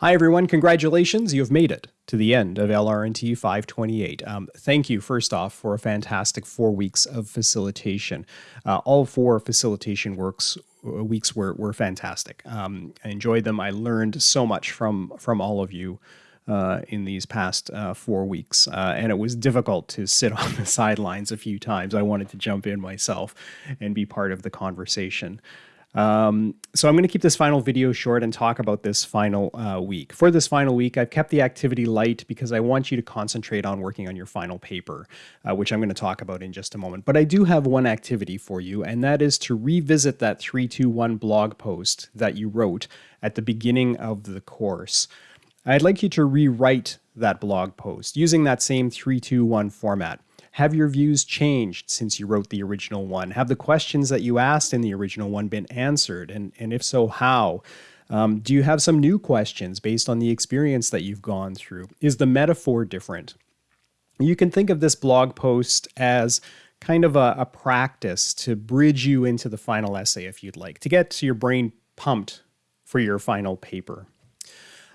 Hi, everyone. Congratulations. You have made it to the end of LRNT 528. Um, thank you, first off, for a fantastic four weeks of facilitation. Uh, all four facilitation works uh, weeks were, were fantastic. Um, I enjoyed them. I learned so much from, from all of you. Uh, in these past uh, four weeks. Uh, and it was difficult to sit on the sidelines a few times. I wanted to jump in myself and be part of the conversation. Um, so I'm going to keep this final video short and talk about this final uh, week. For this final week, I've kept the activity light because I want you to concentrate on working on your final paper, uh, which I'm going to talk about in just a moment. But I do have one activity for you, and that is to revisit that 321 blog post that you wrote at the beginning of the course. I'd like you to rewrite that blog post using that same 321 format. Have your views changed since you wrote the original one? Have the questions that you asked in the original one been answered? And, and if so, how? Um, do you have some new questions based on the experience that you've gone through? Is the metaphor different? You can think of this blog post as kind of a, a practice to bridge you into the final essay if you'd like, to get your brain pumped for your final paper.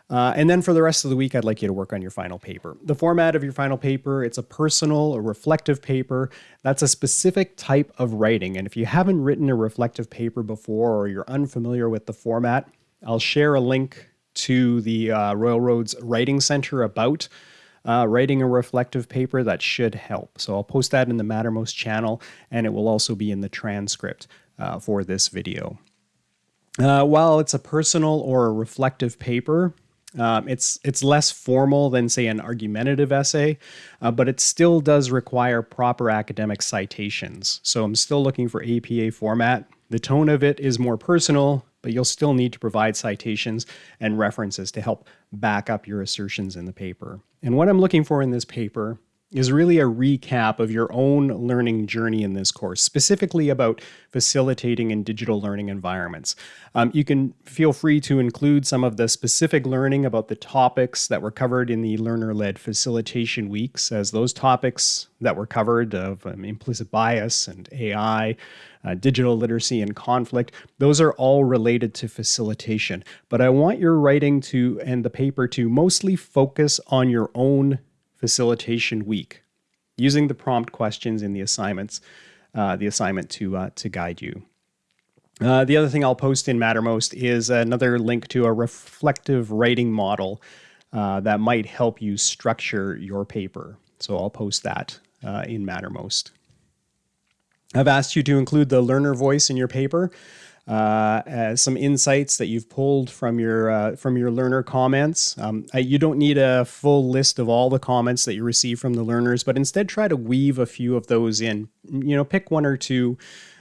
Uh, and then for the rest of the week, I'd like you to work on your final paper. The format of your final paper, it's a personal, a reflective paper. That's a specific type of writing. And if you haven't written a reflective paper before or you're unfamiliar with the format, I'll share a link to the uh, Royal Roads Writing Center about uh, writing a reflective paper that should help. So I'll post that in the Mattermost channel and it will also be in the transcript uh, for this video. Uh, while it's a personal or a reflective paper, um, it's it's less formal than say an argumentative essay, uh, but it still does require proper academic citations. So I'm still looking for APA format. The tone of it is more personal, but you'll still need to provide citations and references to help back up your assertions in the paper. And what I'm looking for in this paper is really a recap of your own learning journey in this course, specifically about facilitating in digital learning environments. Um, you can feel free to include some of the specific learning about the topics that were covered in the learner-led facilitation weeks, as those topics that were covered of um, implicit bias and AI, uh, digital literacy and conflict, those are all related to facilitation. But I want your writing to and the paper to mostly focus on your own facilitation week, using the prompt questions in the assignments, uh, the assignment to, uh, to guide you. Uh, the other thing I'll post in Mattermost is another link to a reflective writing model uh, that might help you structure your paper. So I'll post that uh, in Mattermost. I've asked you to include the learner voice in your paper uh, some insights that you've pulled from your uh, from your learner comments. Um, you don't need a full list of all the comments that you receive from the learners, but instead try to weave a few of those in. You know, pick one or two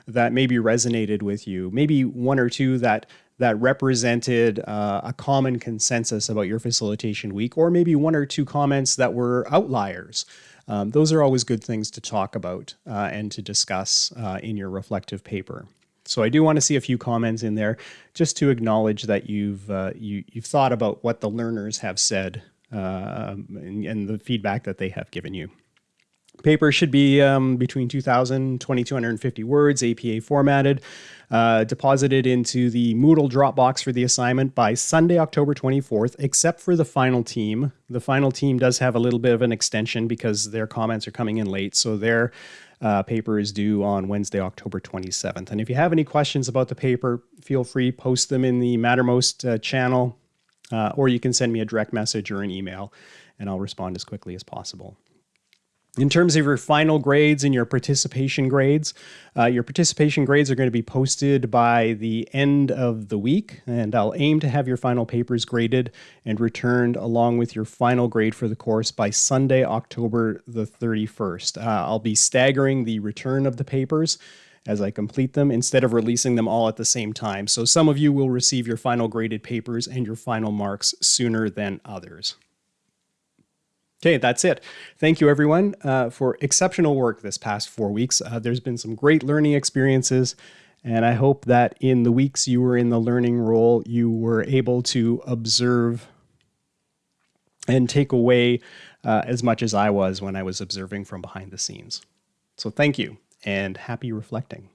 that maybe resonated with you, maybe one or two that that represented uh, a common consensus about your facilitation week, or maybe one or two comments that were outliers. Um, those are always good things to talk about uh, and to discuss uh, in your reflective paper. So I do want to see a few comments in there just to acknowledge that you've uh, you, you've thought about what the learners have said uh, and, and, the feedback that they have given you. Paper should be um, between 2,000 and 2,250 words, APA formatted, uh, deposited into the Moodle Dropbox for the assignment by Sunday, October 24th, except for the final team. The final team does have a little bit of an extension because their comments are coming in late, so they're uh, paper is due on Wednesday, October 27th. And if you have any questions about the paper, feel free, post them in the Mattermost uh, channel, uh, or you can send me a direct message or an email, and I'll respond as quickly as possible. In terms of your final grades and your participation grades, uh, your participation grades are going to be posted by the end of the week, and I'll aim to have your final papers graded and returned along with your final grade for the course by Sunday, October the 31st. Uh, I'll be staggering the return of the papers as I complete them instead of releasing them all at the same time. So some of you will receive your final graded papers and your final marks sooner than others. Okay, that's it. Thank you, everyone, uh, for exceptional work this past four weeks. Uh, there's been some great learning experiences, and I hope that in the weeks you were in the learning role, you were able to observe and take away uh, as much as I was when I was observing from behind the scenes. So thank you, and happy reflecting.